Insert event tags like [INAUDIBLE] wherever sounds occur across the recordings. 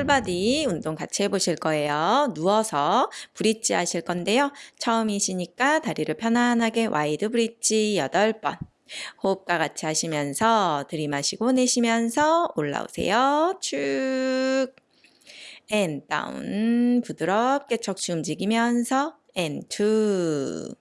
full body 운동 같이 해보실 거예요. 누워서 bridge 하실 건데요. 처음이시니까 다리를 편안하게 wide bridge 8번. 호흡과 같이 하시면서 들이마시고 내쉬면서 올라오세요. 쭉. and down. 부드럽게 척추 움직이면서 and two.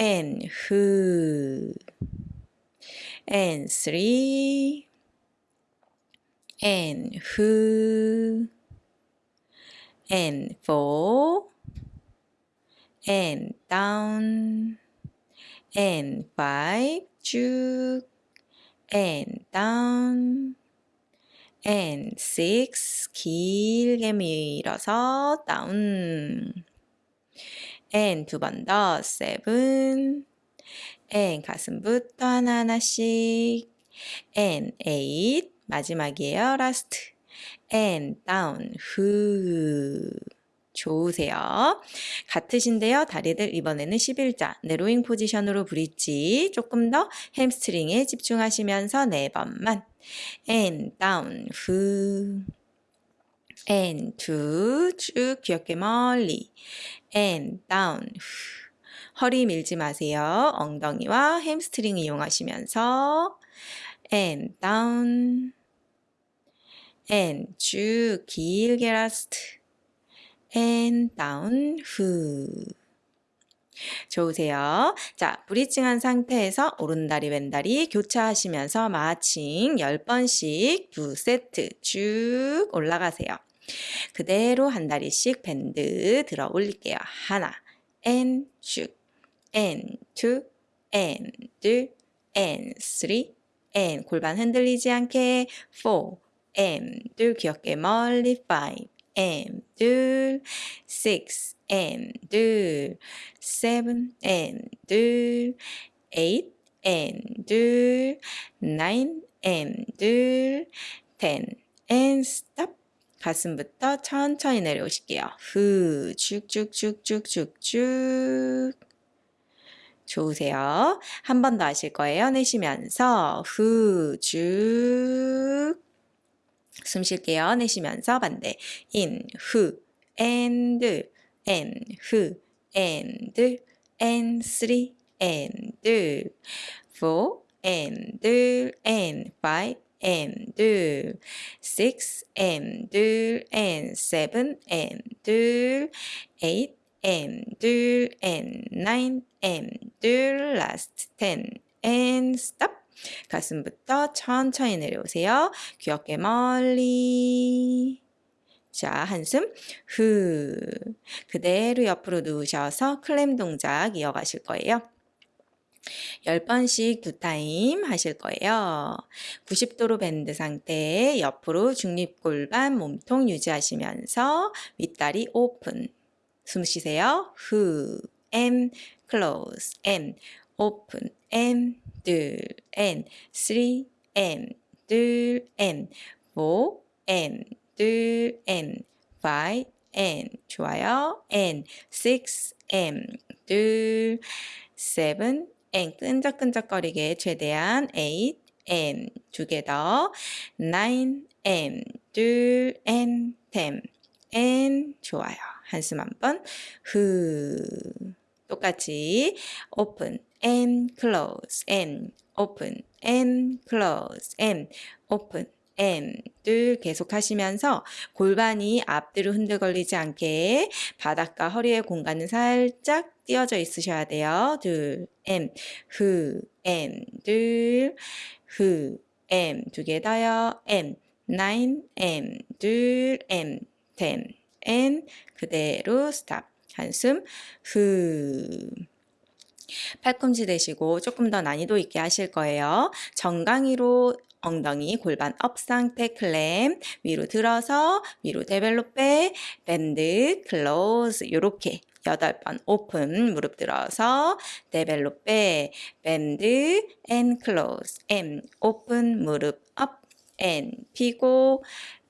and 후. and three. And who. and four. and down. and five 쭉 and down and six 길게 밀어서 down and 두 번 더 seven and 가슴부터 하나하나씩 and eight 마지막이에요. last. and down. 후. 좋으세요. 같으신데요. 다리들 이번에는 11자. 네 로잉 포지션으로 브릿지. 조금 더 햄스트링에 집중하시면서 네 번만. and down. 후. and two 쭉 귀엽게 멀리. and down. 후. 허리 밀지 마세요. 엉덩이와 햄스트링 이용하시면서 and down and 쭉 길게 last and down 후 좋으세요. 자, bridging한 상태에서 오른다리 왼다리 교차하시면서 marching 10번씩 두 세트 쭉 올라가세요. 그대로 한 다리씩 밴드 들어 올릴게요. 하나, and 쭉, and two, and 둘, and three, and 골반 흔들리지 않게 four, and 둘 귀엽게 멀리 five, and 둘, six and 둘, seven and 둘, eight and 둘, nine and 둘, ten and stop. 가슴부터 천천히 내려오실게요. 후, 쭉쭉쭉쭉쭉쭉. 좋으세요. 한 번 더 하실 거예요. 내쉬면서 후, 쭉. 숨 쉴게요. 내쉬면서 반대. in, 후, and, and, 후, and, and, three, and, four, and, and, five, and, six, and, and, seven, and, eight, and, and, nine, and, last, ten, and stop. 가슴부터 천천히 내려오세요. 귀엽게 멀리. 자, 한숨 후. 그대로 옆으로 누우셔서 클램 동작 이어가실 거예요. 10번씩 두 타임 하실 거예요. 90도로 bend 상태에 옆으로 중립골반 몸통 유지하시면서 윗다리 오픈. 숨 쉬세요. 후, and, close, and, open, and, 둘, and, three, and, 둘, and, four, and, 둘, and, five, and, 좋아요. and, six, and, 둘, seven, and, 끈적끈적거리게 최대한 eight, and, 두개 더, nine, and, 둘, and, ten, and, 좋아요. 한숨 한 번, 후. 똑같이 open, and close and open and close and open 둘 계속 하시면서 골반이 앞뒤로 흔들거리지 않게 바닥과 허리의 공간은 살짝 띄어져 있으셔야 돼요. 둘, and, 후, and, 둘, 후, and, 두개 더요. and, nine, and, 둘, and, ten, and, 그대로 stop. 한숨, 후. 팔꿈치 대시고 조금 더 난이도 있게 하실 거예요. 정강이로 엉덩이 골반 업 상태 clam 위로 들어서 위로 développé bend close 요렇게 8번 오픈 무릎 들어서 développé bend and close and open 무릎 up and 피고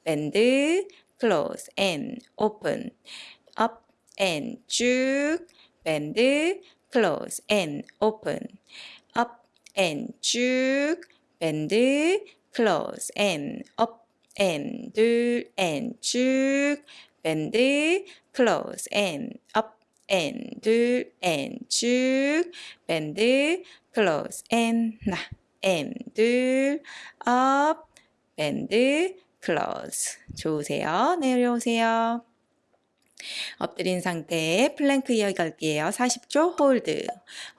bend close and open up and 쭉 bend close and open, up and 쭉, bend, close and up and 둘 and 쭉 bend close and up and 둘 and 쭉 bend close and 나 and 둘 up bend close 좋으세요 내려오세요 엎드린 상태에 플랭크 이어갈게요. 40초 hold.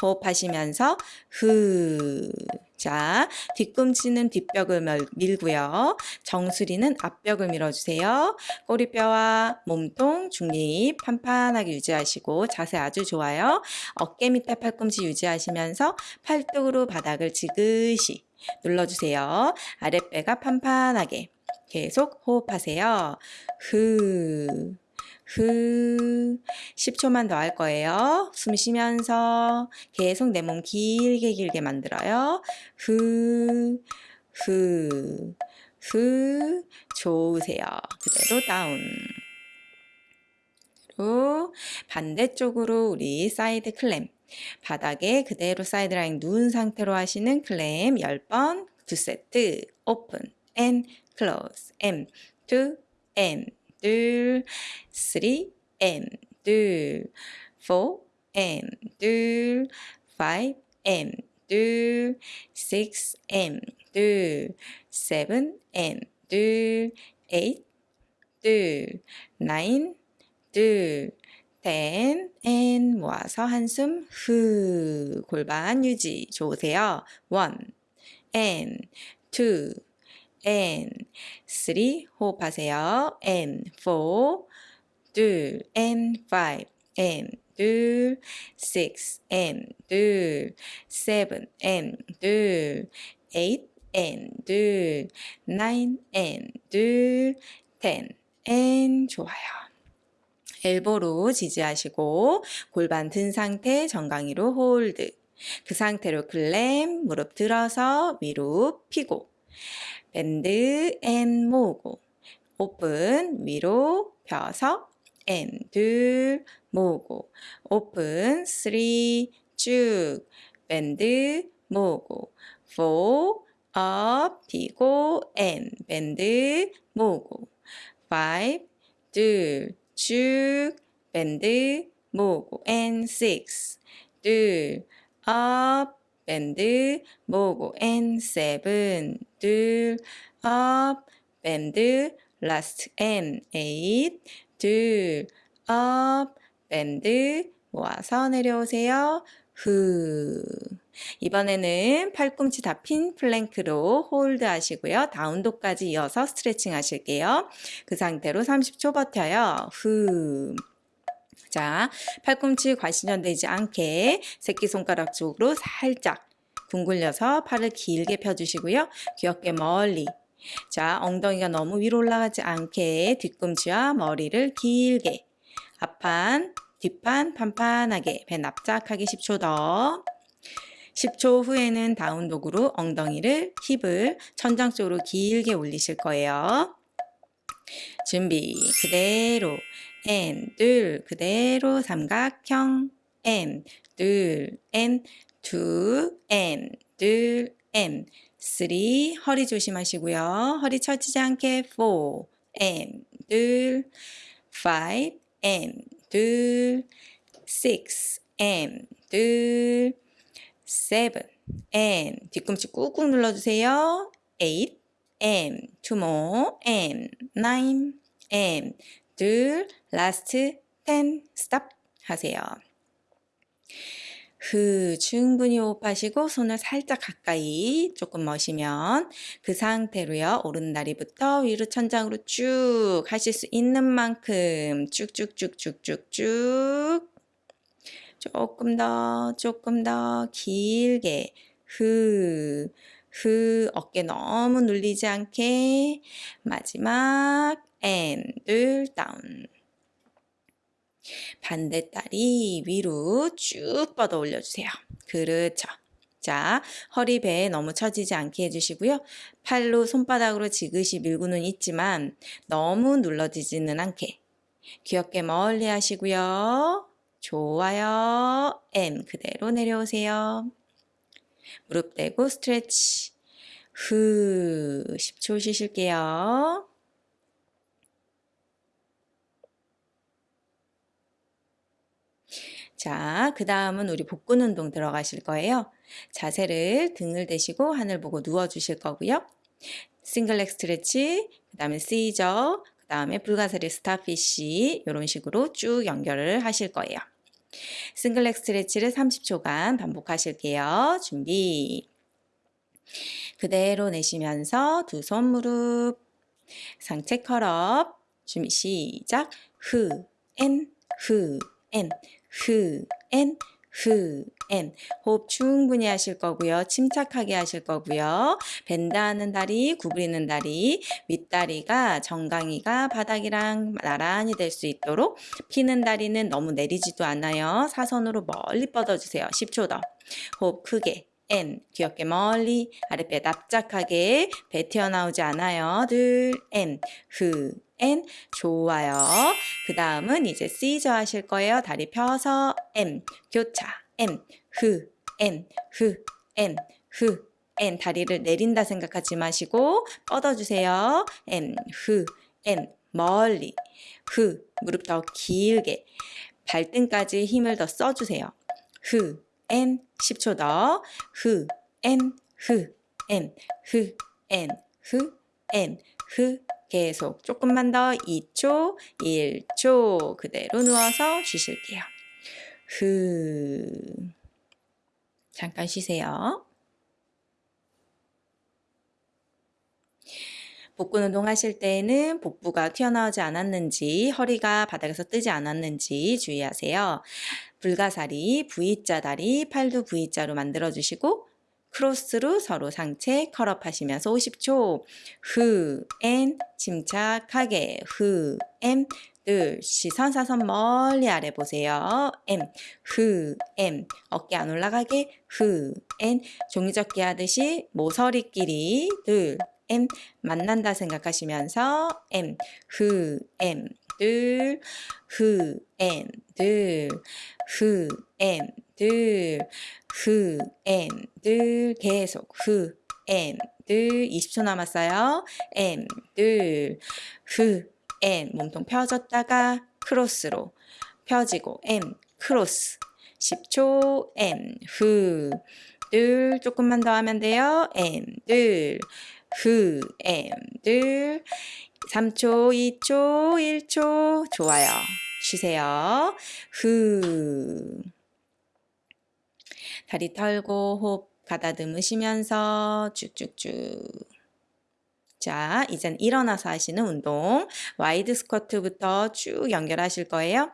호흡하시면서 후. 자, 뒤꿈치는 뒷벽을 밀고요. 정수리는 앞벽을 밀어주세요. 꼬리뼈와 몸통, 중립 판판하게 유지하시고 자세 아주 좋아요. 어깨 밑에 팔꿈치 유지하시면서 팔뚝으로 바닥을 지그시 눌러주세요. 아랫배가 판판하게 계속 호흡하세요. 후. 후 10초만 더 할 거예요. 숨 쉬면서 계속 내 몸 길게 길게 만들어요. 후, 후, 후 좋으세요. 그대로 down. 그리고 반대쪽으로 우리 side clam 바닥에 그대로 side line 누운 상태로 하시는 clam 10번 두 세트 오픈 앤 클로즈 M 2 M 둘, three, and 둘, four, and 둘, five, and 둘, six, and 둘, seven, and 둘, eight, 둘, nine, 둘, ten, and 모아서 한숨 후 골반 유지 좋으세요. one, and two, and three 호흡하세요. and four 둘 and five and 둘 six and 둘 seven and 둘 eight and 둘 nine and 둘 ten and 좋아요. elbow로 지지하시고 골반 든 상태 정강이로 hold. 그 상태로 clam 무릎 들어서 위로 피고 bend and 모으고? 오픈 위로 펴서 and 둘 모으고? open three 쭉 bend 모으고? four up, 피고, and, bend, 모으고, five, 둘, 쭉, bend, 모으고, and, six, 둘, up, bend, 모으고, and, seven, 둘, up, bend, last, and, eight, 둘, up, bend, 모아서 내려오세요. 후. 이번에는 팔꿈치 다 핀 플랭크로 hold 하시고요. down dog까지 이어서 스트레칭 하실게요. 그 상태로 30초 버텨요. 후. 자, 팔꿈치 과신전되지 않게 새끼손가락 쪽으로 살짝 둥글려서 팔을 길게 펴주시고요. 귀엽게 멀리. 자, 엉덩이가 너무 위로 올라가지 않게 뒤꿈치와 머리를 길게. 앞판, 뒷판 판판하게 배 납작하게 10초 더. 10초 후에는 다운독으로 엉덩이를 힙을 천장 쪽으로 길게 올리실 거예요. 준비 그대로 N 둘 그대로 삼각형. N 둘 N 두 N 둘 N 쓰리 허리 조심하시고요. 허리 처지지 않게 4 N 둘 five N 둘 six N 둘 seven N. 뒤꿈치 꾹꾹 눌러주세요. eight N two more N nine and 둘 last ten stop 하세요. 그 충분히 호흡하시고 손을 살짝 가까이 조금 머시면 그 상태로요. 오른다리부터 위로 천장으로 쭉 하실 수 있는 만큼 쭉쭉쭉쭉쭉쭉 조금 더 조금 더 길게 흐, 흐 어깨 너무 눌리지 않게 마지막 앤둘 다운 반대다리 위로 쭉 뻗어 올려주세요. 그렇죠. 자, 허리 배에 너무 처지지 않게 해주시고요. 팔로 손바닥으로 지그시 밀고는 있지만 너무 눌러지지는 않게 귀엽게 멀리 하시고요. 좋아요. M 그대로 내려오세요. 무릎 대고 스트레치. 후 10초 쉬실게요. 자, 그 다음은 우리 복근 운동 들어가실 거예요. 자세를 등을 대시고 하늘 보고 누워 주실 거고요. 싱글렉 스트레치, 그 다음에 시저, 그 다음에 불가사리 스타피쉬 이런 식으로 쭉 연결을 하실 거예요. single leg stretch를 30초간 반복하실게요. 준비. 그대로 내쉬면서 두 손 무릎, 상체 curl up, 준비 시작. 흐, 엔, 흐, 엔, 흐, 엔, 흐, 엔. 호흡 충분히 하실 거고요. 침착하게 하실 거고요. bend하는 다리, 구부리는 다리, 윗다리가 정강이가 바닥이랑 나란히 될 수 있도록 피는 다리는 너무 내리지도 않아요. 사선으로 멀리 뻗어주세요. 10초 더. 호흡 크게. N. 귀엽게 멀리 아랫배 납작하게 배 튀어나오지 않아요. 둘 N. 흐 N. 좋아요. 그 다음은 이제 C저 하실 거예요. 다리 펴서 M. 교차. N. 다리를 내린다 생각하지 마시고 뻗어주세요. N. 멀리. 흐 무릎 더 길게. 발등까지 힘을 더 써주세요. 흐 N 10초 더. 흐, N, 흐, N, 흐, N, 흐, N, 흐 계속. 조금만 더. 2초, 1초. 그대로 누워서 쉬실게요. 흐. 잠깐 쉬세요. 복근 운동 하실 때는 복부가 튀어나오지 않았는지 허리가 바닥에서 뜨지 않았는지 주의하세요. 불가사리, V자 다리, 팔도 V자로 만들어 주시고 cross로 서로 상체 curl up 하시면서 50초. 흐, and, 침착하게. 흐, 엠, 둘, 시선 사선 멀리 아래 보세요. M, 흐, M, 어깨 안 올라가게. 흐, N, 종이접기 하듯이 모서리끼리 둘, M, 만난다 생각하시면서 M, 흐, M, 둘, 흐, M, 둘, 흐, M, 둘, 흐, M, 둘, 계속 흐, M, 둘, 20초 남았어요. M, 둘, 흐, M, 몸통 펴졌다가 크로스로 펴지고 M, 크로스 10초 M, 흐, 둘, 조금만 더 하면 돼요. M, 둘, 흐, M, 둘, 3초, 2초, 1초, 좋아요. 쉬세요. 후. 다리 털고 호흡 가다듬으시면서 쭉쭉쭉. 자, 이젠 일어나서 하시는 운동. wide 스쿼트부터 쭉 연결하실 거예요.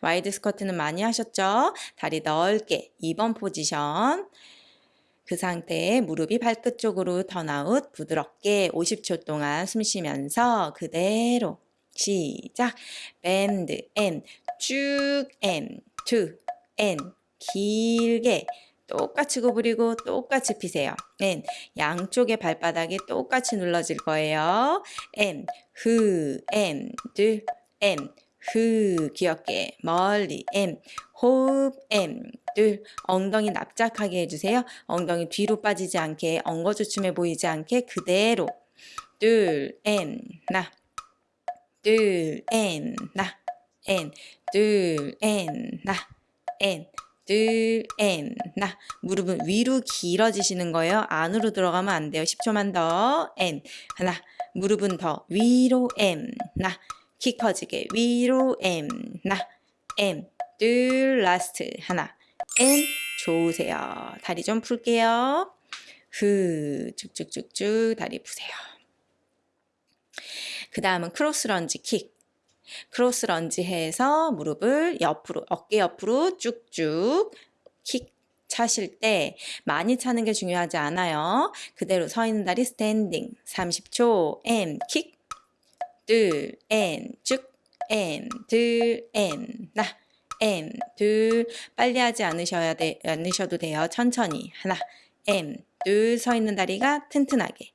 wide 스쿼트는 많이 하셨죠? 다리 넓게 2번 포지션. 그 상태에 무릎이 발끝 쪽으로 turn out 부드럽게 50초 동안 숨 쉬면서 그대로 시작 bend and 쭉 and two and 길게 똑같이 구부리고 똑같이 피세요. and 양쪽의 발바닥이 똑같이 눌러질 거예요. and 후 and 둘 and 후 귀엽게 멀리 and 호흡 and 둘 엉덩이 납작하게 해주세요. 엉덩이 뒤로 빠지지 않게 엉거주춤해 보이지 않게 그대로 둘 and 나 둘, and, 나, and, 둘, and, 나, 엔, 둘, 엔, 나. 무릎은 위로 길어지시는 거예요. 안으로 들어가면 안 돼요. 10초만 더. and, 하나. 무릎은 더 위로, and, 나. 키 커지게 위로, and, 나. and, 둘, last. 하나. and, 좋으세요. 다리 좀 풀게요. 후, 쭉쭉쭉쭉 다리 푸세요. 그 다음은 cross lunge kick. cross lunge 해서 무릎을 옆으로, 어깨 옆으로 쭉쭉 킥 차실 때 많이 차는 게 중요하지 않아요. 그대로 서 있는 다리 standing 30초 and kick 둘, and 쭉 and 둘, and 나 and 둘 빨리 하지 않으셔야 돼, 않으셔도 돼요. 천천히. 하나 and 둘 서 있는 다리가 튼튼하게.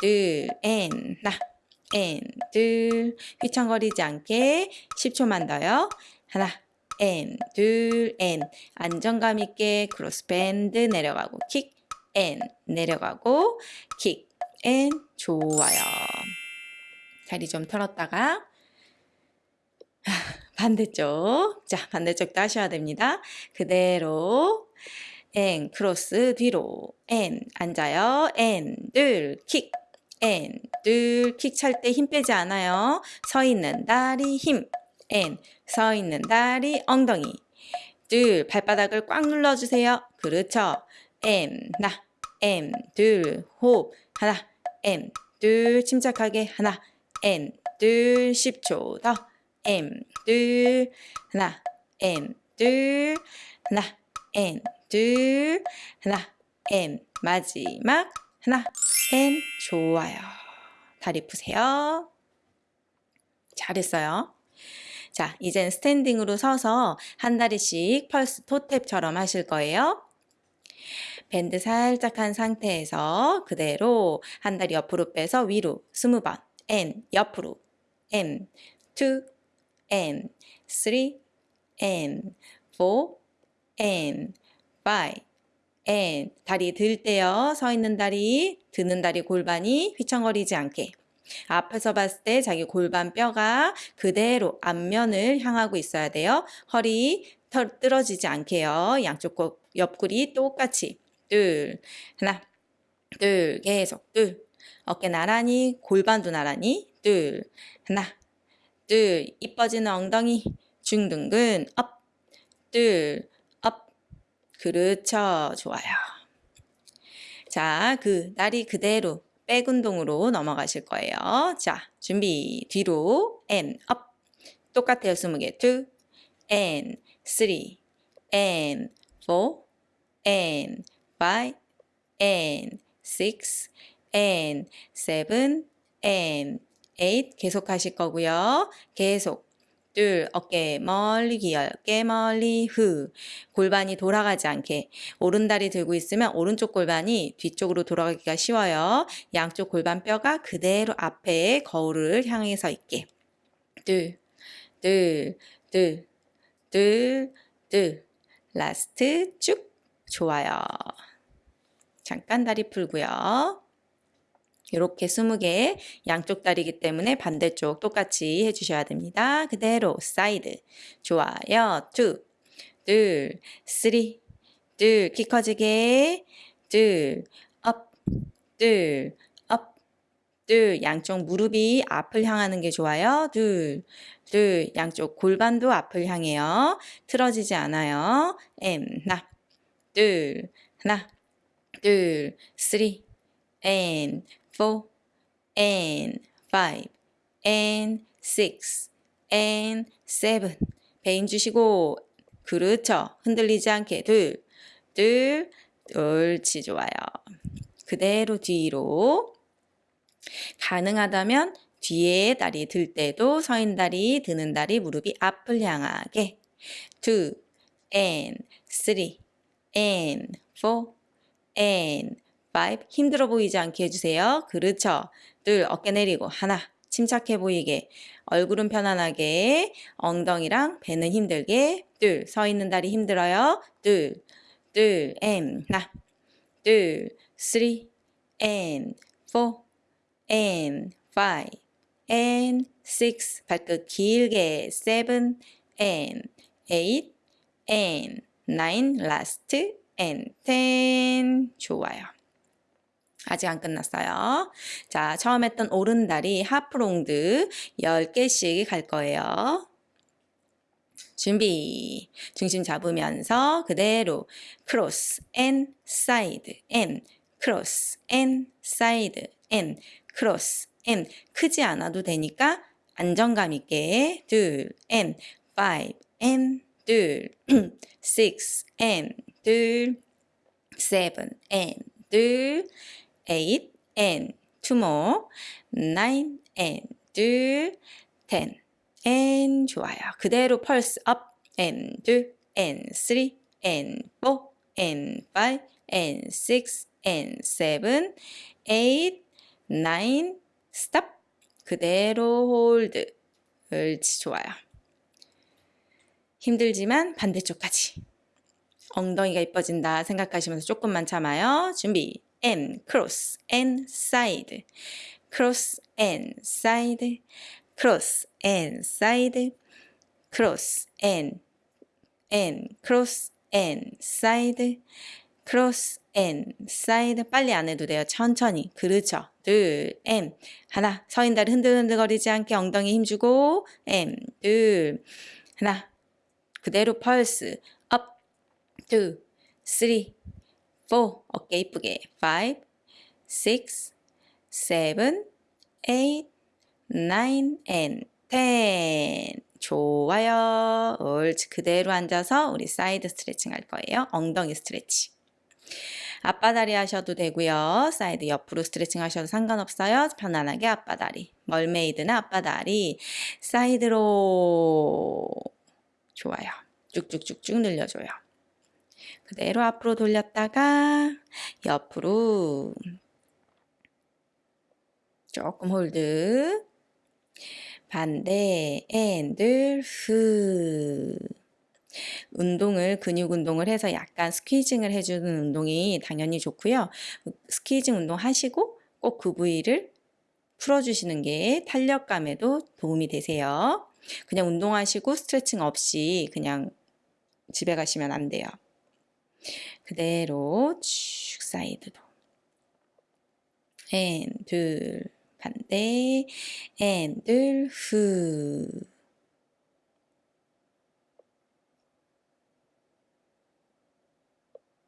둘 and 나 and 둘 휘청거리지 않게 10초만 더요. 하나 and 둘 and 안정감 있게 cross and 내려가고 kick and 내려가고 kick and 좋아요. 다리 좀 털었다가 [LAUGHS] 반대쪽 자 반대쪽도 하셔야 됩니다. 그대로 and 크로스 뒤로 and 앉아요 and 둘킥 and 둘킥 찰 때 힘 빼지 않아요. 서 있는 다리 힘 and 서 있는 다리 엉덩이 둘 발바닥을 꽉 눌러주세요. 그렇죠. M 나 M 둘호흡 하나 M 둘 침착하게 하나 M 둘 10초. 더. M. 둘 하나. M 둘 하나. M 둘 하나. M 마지막. 하나. M 좋아요. 다리 푸세요. 잘했어요. 자, 이젠 스탠딩으로 서서 한 다리씩 펄스 토탭처럼 하실 거예요. 밴드 살짝 한 상태에서 그대로 한 다리 옆으로 빼서 위로 20번 N 옆으로. N 2 N 3 N 4 N 5 N. 다리 들 때요. 서 있는 다리 드는 다리 골반이 휘청거리지 않게. 앞에서 봤을 때 자기 골반 뼈가 그대로 앞면을 향하고 있어야 돼요. 허리 털 떨어지지 않게요. 양쪽 옆구리 똑같이. 둘 하나. 둘 계속. 둘 어깨 나란히 골반도 나란히 둘 하나 둘 이뻐지는 엉덩이 중둔근 up 둘 up 그렇죠. 좋아요. 자 그 다리 그대로 back 운동으로 넘어가실 거예요. 자 준비. 뒤로 and up. 똑같아요 20개. 2 and 3 and 4 and five and six and seven and eight 계속 하실 거고요. 계속 둘 어깨 멀리 기어 어깨 멀리 후 골반이 돌아가지 않게 오른다리 들고 있으면 오른쪽 골반이 뒤쪽으로 돌아가기가 쉬워요. 양쪽 골반 뼈가 그대로 앞에 거울을 향해서 있게 둘 둘 둘 둘 둘 last 쭉 좋아요. 잠깐 다리 풀고요. 이렇게 20개 양쪽 다리이기 때문에 반대쪽 똑같이 해주셔야 됩니다. 그대로 사이드 좋아요. two, 둘, three, 둘, 키 커지게 둘, up, 둘, up, 둘, 양쪽 무릎이 앞을 향하는 게 좋아요. 둘, 둘, 양쪽 골반도 앞을 향해요. 틀어지지 않아요. M, 나, 둘, 하나, 둘, three, and four, and five, and six, and seven. 배 힘 주시고 그렇죠. 흔들리지 않게 둘, 둘, 옳지 좋아요. 그대로 뒤로 가능하다면 뒤에 다리 들 때도 서인 다리, 드는 다리, 무릎이 앞을 향하게 two, and three, and four, and five 힘들어 보이지 않게 해주세요. 그렇죠. 둘 어깨 내리고 하나 침착해 보이게 얼굴은 편안하게 엉덩이랑 배는 힘들게 둘 서 있는 다리 힘들어요. 둘둘 and 하나 둘 three and four and five and six 발끝 길게 seven and eight and nine last and ten 좋아요. 아직 안 끝났어요. 자, 처음 했던 오른다리 하프롱드 10개씩 갈 거예요. 준비. 중심 잡으면서 그대로 cross and side and cross and side and cross and 크지 않아도 되니까 안정감 있게 둘앤 앤둘 six and 둘 seven and 둘 [CLEARS THROAT] eight and two more nine and 둘 ten and 좋아요. 그대로 pulse up and 둘 and three and four and five and six and seven eight nine stop 그대로 홀드 옳지 좋아요. 힘들지만 반대쪽까지. 엉덩이가 이뻐진다 생각하시면서 조금만 참아요. 준비. And cross and side. cross and side. cross and side. cross and and cross and side. cross and side. 빨리 안 해도 돼요. 천천히. 그렇죠. 둘, and 하나. 서인 다리 흔들흔들거리지 않게 엉덩이 힘주고 and 둘, 하나. 그대로 펄스. up, two, three, four. 어깨 이쁘게. five, six, seven, eight, nine, and ten. 좋아요. 옳지. 그대로 앉아서 우리 사이드 스트레칭 할 거예요. 엉덩이 스트레칭. 아빠다리 하셔도 되고요. 사이드 옆으로 스트레칭 하셔도 상관없어요. 편안하게 아빠다리. mermaid는 아빠다리. side로 좋아요. 쭉쭉쭉쭉 늘려줘요. 그대로 앞으로 돌렸다가 옆으로 조금 hold 반대 and 둘 후 운동을 근육 운동을 해서 약간 squeezing을 해주는 운동이 당연히 좋고요. squeezing 운동 하시고 꼭 그 부위를 풀어주시는 게 탄력감에도 도움이 되세요. 그냥 운동하시고 스트레칭 없이 그냥 집에 가시면 안 돼요. 그대로 쭉 side로 and 둘 반대 and 둘 후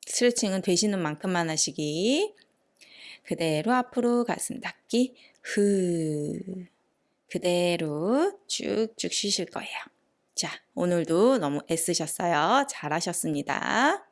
스트레칭은 되시는 만큼만 하시기 그대로 앞으로 가슴 닿기 후 그대로 쭉쭉 쉬실 거예요. 자, 오늘도 너무 애쓰셨어요. 잘하셨습니다.